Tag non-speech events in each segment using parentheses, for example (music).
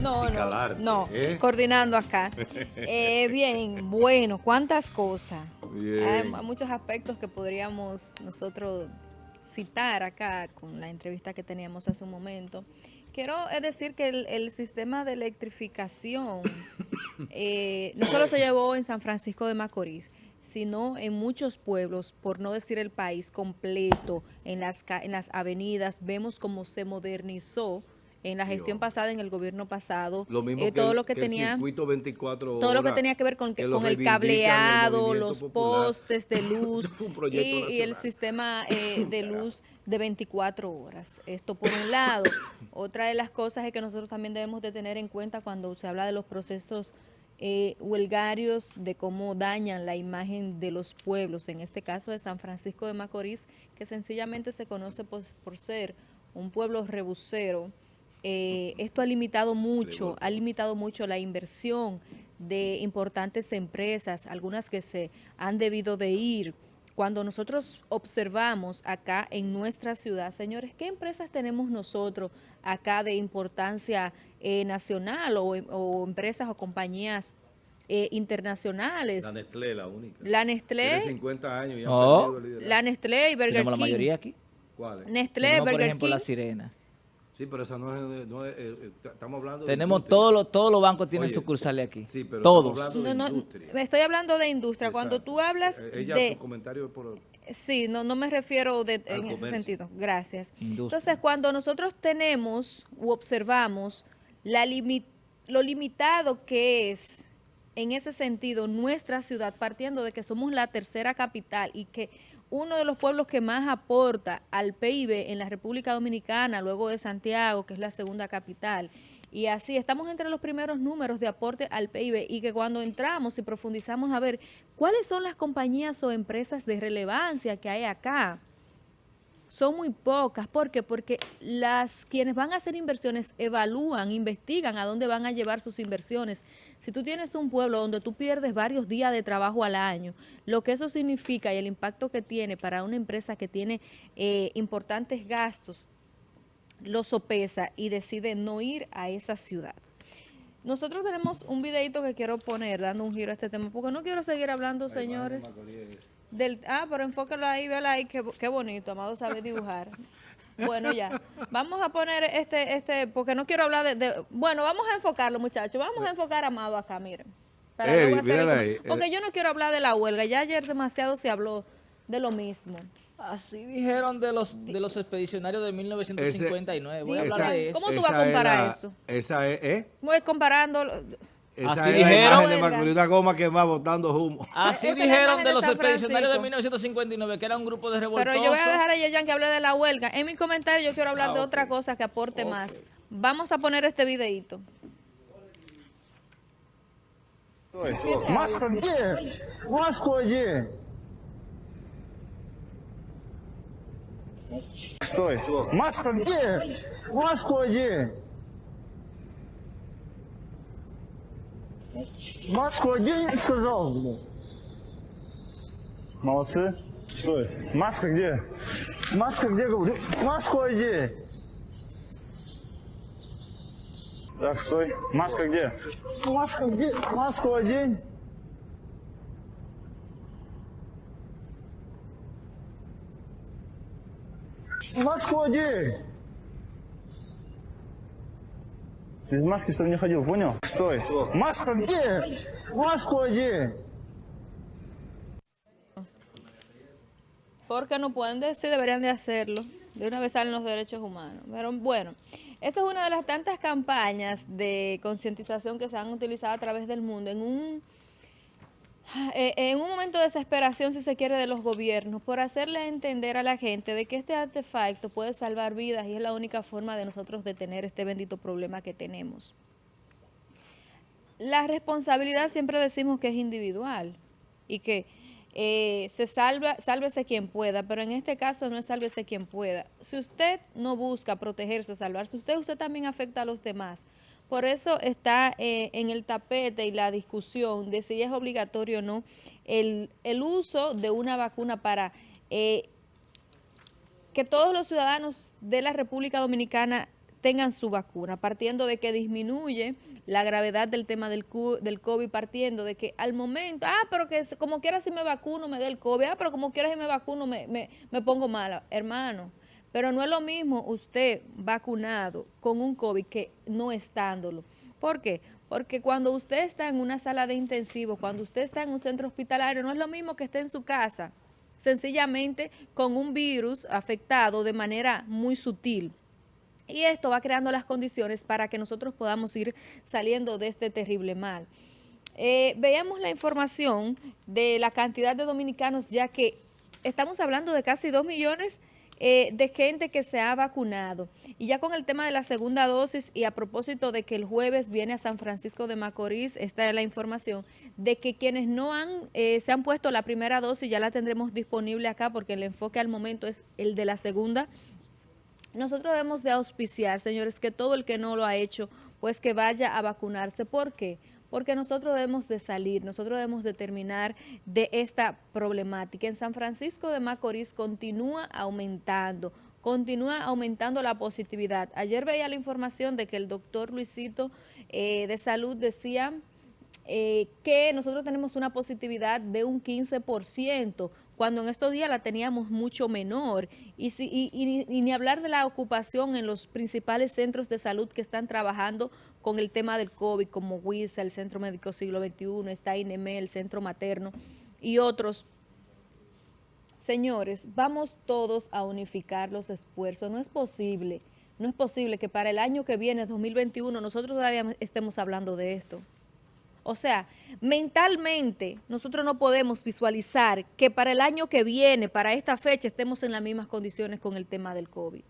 No, no, no, ¿eh? coordinando acá. (laughs) Eh, bien, bueno, cuántas cosas. Hay muchos aspectos que podríamos nosotros citar acá con la entrevista que teníamos hace un momento. Quiero decir que el, sistema de electrificación (coughs) eh, no solo se llevó en San Francisco de Macorís, sino en muchos pueblos, por no decir el país completo, en las, en las avenidas, vemos cómo se modernizó en la gestión pasada, en el gobierno pasado, eh, todo lo que, tenía 24 todo lo que tenía que ver con, con el cableado, los postes de (laughs) luz y, el sistema eh, (laughs) de luz de 24 horas. Esto por un lado. (coughs) Otra de las cosas es que nosotros también debemos de tener en cuenta cuando se habla de los procesos eh, huelgarios, de cómo dañan la imagen de los pueblos, en este caso de San Francisco de Macorís, que sencillamente se conoce por, por ser un pueblo rebusero, eh, esto ha limitado mucho, ha limitado mucho la inversión de importantes empresas, algunas que se han debido de ir. Cuando nosotros observamos acá en nuestra ciudad, señores, ¿qué empresas tenemos nosotros acá de importancia eh, nacional o, empresas o compañías eh, internacionales? La Nestlé, la única. La Nestlé. Tiene 50 años y oh. La Nestlé y Burger Tenemos la mayoría aquí. ¿Cuáles? Nestlé, Burger por ejemplo, King. La Sirena. Sí, pero esa no es, no es eh, eh, estamos hablando Tenemos todos los todos los bancos tienen sucursales aquí. Sí, pero todos. Estamos hablando de industria. Me estoy hablando de industria. Cuando tú hablas eh, Ella, de... su comentario por... Sí, no, no me refiero de, en ese sentido. Gracias. Entonces, cuando nosotros tenemos u observamos la lo limitado que es en ese sentido nuestra ciudad, partiendo de que somos la tercera capital y que uno de los pueblos que más aporta al PIB en la República Dominicana, luego de Santiago, que es la segunda capital. Y así estamos entre los primeros números de aporte al PIB y que cuando entramos y profundizamos a ver cuáles son las compañías o empresas de relevancia que hay acá, son muy pocas. ¿Por qué? Porque las quienes van a hacer inversiones evalúan, investigan a dónde van a llevar sus inversiones. Si tú tienes un pueblo donde tú pierdes varios días de trabajo al año, lo que eso significa y el impacto que tiene para una empresa que tiene eh, importantes gastos, lo sopesa y decide no ir a esa ciudad. Nosotros tenemos un videito que quiero poner dando un giro a este tema, porque no quiero seguir hablando, señores. Del, ah, pero enfócalo ahí, vela ahí, qué, qué bonito, Amado sabe dibujar. (laughs) Bueno, ya. Vamos a poner este, este, porque no quiero hablar de, bueno, vamos a enfocarlo, muchachos. Vamos a enfocar a Amado acá, miren. porque yo no quiero hablar de la huelga. Ya ayer demasiado se habló de lo mismo. Así dijeron de los de los expedicionarios de 1959. Voy a hablar de eso. ¿Cómo tú vas a comparar eso? Esa es, ¿eh? Voy comparando esa Así dijeron. de una goma que va botando humo. (laughs) Así dijeron de los expedicionarios de 1959, que era un grupo de revoltosos. Pero yo voy a dejar a Yeyan que hable de la huelga. En mi comentario yo quiero hablar de ah, otra cosa que aporte más. Vamos a poner este videito. Маска где? Маску где? Стой. Маска где? Маску где? Маску одень, сказал, блин. Молодцы. Стой. Маска где? Маска где, говорю? Маску одень. Так, стой. Маска где? Маска где? Маску одень. Маску одень. Без маски, чтобы не ходил, понял? Стой. Маска где? Маску одень. Porque no pueden decir, deberían de hacerlo. De una vez salen los derechos humanos. Pero bueno, esta es una de las tantas campañas de concientización que se han utilizado a través del mundo en un eh, en un momento de desesperación, si se quiere, de los gobiernos, por hacerle entender a la gente de que este artefacto puede salvar vidas y es la única forma de nosotros detener este bendito problema que tenemos. La responsabilidad siempre decimos que es individual y que eh, se salva, sálvese quien pueda, pero en este caso no es sálvese quien pueda. Si usted no busca protegerse o salvarse, usted también afecta a los demás. Por eso está eh, en el tapete y la discusión de si es obligatorio o no el, uso de una vacuna para eh, que todos los ciudadanos de la República Dominicana tengan su vacuna, partiendo de que disminuye la gravedad del tema del, del COVID, partiendo de que al momento, ah, pero que como quiera si me vacuno me dé el COVID, ah, pero como quiera si me vacuno me, me, me pongo mala, hermano. Pero no es lo mismo usted vacunado con un COVID que no estándolo. ¿Por qué? Porque cuando usted está en una sala de intensivo, cuando usted está en un centro hospitalario, no es lo mismo que esté en su casa, sencillamente con un virus afectado de manera muy sutil. Y esto va creando las condiciones para que nosotros podamos ir saliendo de este terrible mal. Eh, veamos la información de la cantidad de dominicanos, ya que estamos hablando de casi 2 millones eh, de gente que se ha vacunado. Y ya con el tema de la segunda dosis y a propósito de que el jueves viene a San Francisco de Macorís, esta es la información, de que quienes no han eh, se han puesto la primera dosis ya la tendremos disponible acá porque el enfoque al momento es el de la segunda nosotros debemos de auspiciar, señores, que todo el que no lo ha hecho, pues que vaya a vacunarse. ¿Por qué? Porque nosotros debemos de salir, nosotros debemos de terminar de esta problemática. En San Francisco de Macorís continúa aumentando, continúa aumentando la positividad. Ayer veía la información de que el doctor Luisito eh, de Salud decía eh, que nosotros tenemos una positividad de un 15%, cuando en estos días la teníamos mucho menor. Y, si, y, ni hablar de la ocupación en los principales centros de salud que están trabajando con el tema del COVID, como WISA, el Centro Médico Siglo XXI, está INEME, el Centro Materno y otros. Señores, vamos todos a unificar los esfuerzos. No es posible, no es posible que para el año que viene, 2021, nosotros todavía estemos hablando de esto. O sea, mentalmente nosotros no podemos visualizar que para el año que viene, para esta fecha, estemos en las mismas condiciones con el tema del COVID.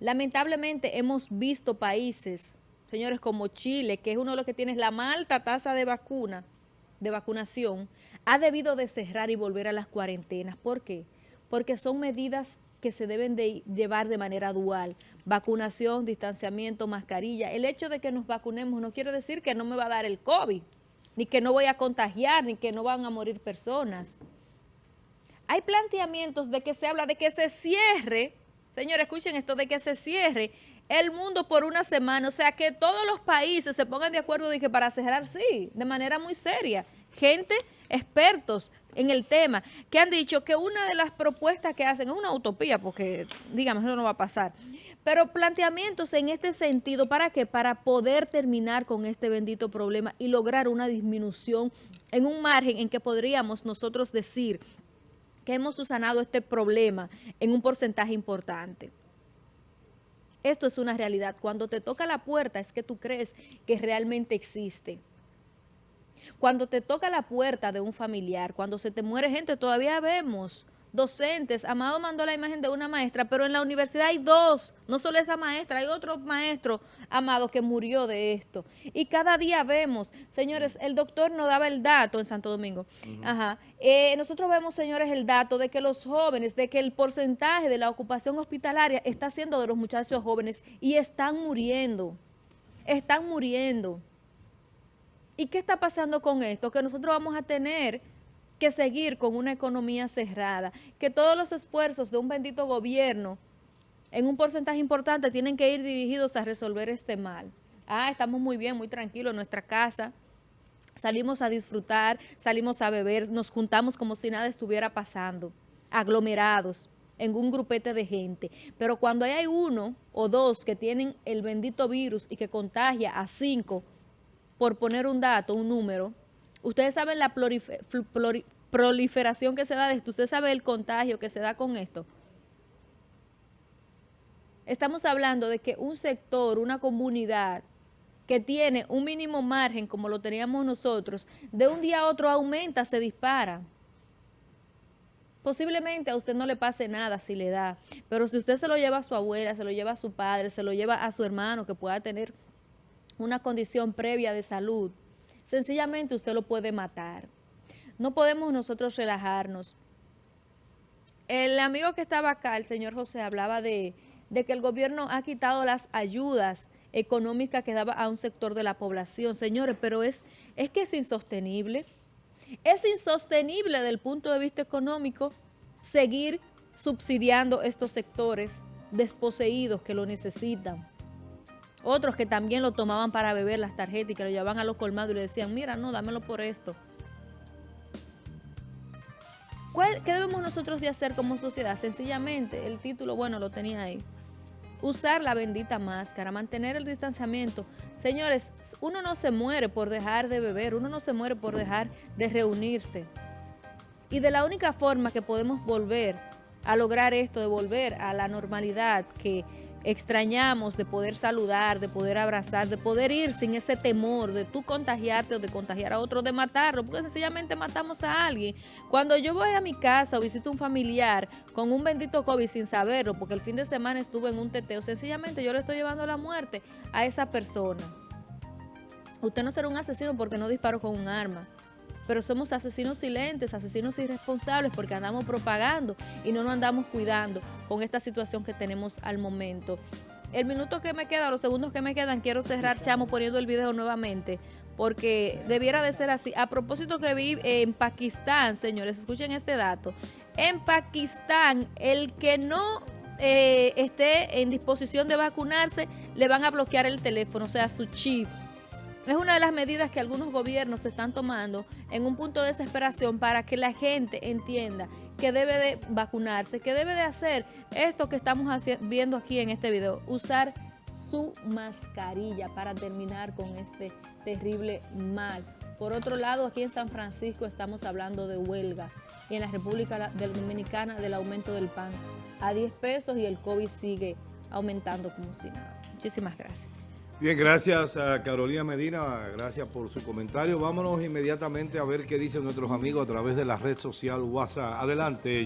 Lamentablemente hemos visto países, señores, como Chile, que es uno de los que tiene la más alta tasa de vacuna, de vacunación, ha debido de cerrar y volver a las cuarentenas. ¿Por qué? Porque son medidas que se deben de llevar de manera dual. Vacunación, distanciamiento, mascarilla. El hecho de que nos vacunemos no quiere decir que no me va a dar el COVID, ni que no voy a contagiar, ni que no van a morir personas. Hay planteamientos de que se habla de que se cierre, señores, escuchen esto, de que se cierre el mundo por una semana, o sea, que todos los países se pongan de acuerdo de que para cerrar, sí, de manera muy seria. Gente, expertos, en el tema, que han dicho que una de las propuestas que hacen es una utopía, porque, digamos, eso no va a pasar, pero planteamientos en este sentido, ¿para qué? Para poder terminar con este bendito problema y lograr una disminución en un margen en que podríamos nosotros decir que hemos susanado este problema en un porcentaje importante. Esto es una realidad. Cuando te toca la puerta es que tú crees que realmente existe. Cuando te toca la puerta de un familiar, cuando se te muere gente, todavía vemos docentes. Amado mandó la imagen de una maestra, pero en la universidad hay dos, no solo esa maestra, hay otro maestro, Amado, que murió de esto. Y cada día vemos, señores, el doctor nos daba el dato en Santo Domingo. Ajá. Eh, nosotros vemos, señores, el dato de que los jóvenes, de que el porcentaje de la ocupación hospitalaria está siendo de los muchachos jóvenes y están muriendo. Están muriendo. ¿Y qué está pasando con esto? Que nosotros vamos a tener que seguir con una economía cerrada, que todos los esfuerzos de un bendito gobierno en un porcentaje importante tienen que ir dirigidos a resolver este mal. Ah, estamos muy bien, muy tranquilos en nuestra casa, salimos a disfrutar, salimos a beber, nos juntamos como si nada estuviera pasando, aglomerados en un grupete de gente. Pero cuando hay uno o dos que tienen el bendito virus y que contagia a cinco, por poner un dato, un número, ustedes saben la proliferación que se da de esto, ustedes saben el contagio que se da con esto. Estamos hablando de que un sector, una comunidad que tiene un mínimo margen, como lo teníamos nosotros, de un día a otro aumenta, se dispara. Posiblemente a usted no le pase nada si le da, pero si usted se lo lleva a su abuela, se lo lleva a su padre, se lo lleva a su hermano que pueda tener una condición previa de salud, sencillamente usted lo puede matar. No podemos nosotros relajarnos. El amigo que estaba acá, el señor José, hablaba de, de que el gobierno ha quitado las ayudas económicas que daba a un sector de la población. Señores, pero es, es que es insostenible. Es insostenible desde el punto de vista económico seguir subsidiando estos sectores desposeídos que lo necesitan. Otros que también lo tomaban para beber las tarjetas y que lo llevaban a los colmados y le decían, mira, no, dámelo por esto. ¿Qué debemos nosotros de hacer como sociedad? Sencillamente, el título, bueno, lo tenía ahí. Usar la bendita máscara, mantener el distanciamiento. Señores, uno no se muere por dejar de beber, uno no se muere por dejar de reunirse. Y de la única forma que podemos volver a lograr esto, de volver a la normalidad que extrañamos de poder saludar, de poder abrazar, de poder ir sin ese temor de tú contagiarte o de contagiar a otro, de matarlo, porque sencillamente matamos a alguien. Cuando yo voy a mi casa o visito un familiar con un bendito COVID sin saberlo, porque el fin de semana estuve en un teteo, sencillamente yo le estoy llevando la muerte a esa persona. Usted no será un asesino porque no disparó con un arma pero somos asesinos silentes, asesinos irresponsables porque andamos propagando y no nos andamos cuidando con esta situación que tenemos al momento. El minuto que me queda, los segundos que me quedan, quiero cerrar, Chamo, poniendo el video nuevamente, porque debiera de ser así. A propósito que vi en Pakistán, señores, escuchen este dato. En Pakistán, el que no eh, esté en disposición de vacunarse, le van a bloquear el teléfono, o sea, su chip. Es una de las medidas que algunos gobiernos están tomando en un punto de desesperación para que la gente entienda que debe de vacunarse, que debe de hacer esto que estamos viendo aquí en este video, usar su mascarilla para terminar con este terrible mal. Por otro lado, aquí en San Francisco estamos hablando de huelga y en la República Dominicana del aumento del pan a 10 pesos y el COVID sigue aumentando como si nada. Muchísimas gracias. Bien, gracias a Carolina Medina, gracias por su comentario. Vámonos inmediatamente a ver qué dicen nuestros amigos a través de la red social WhatsApp. Adelante,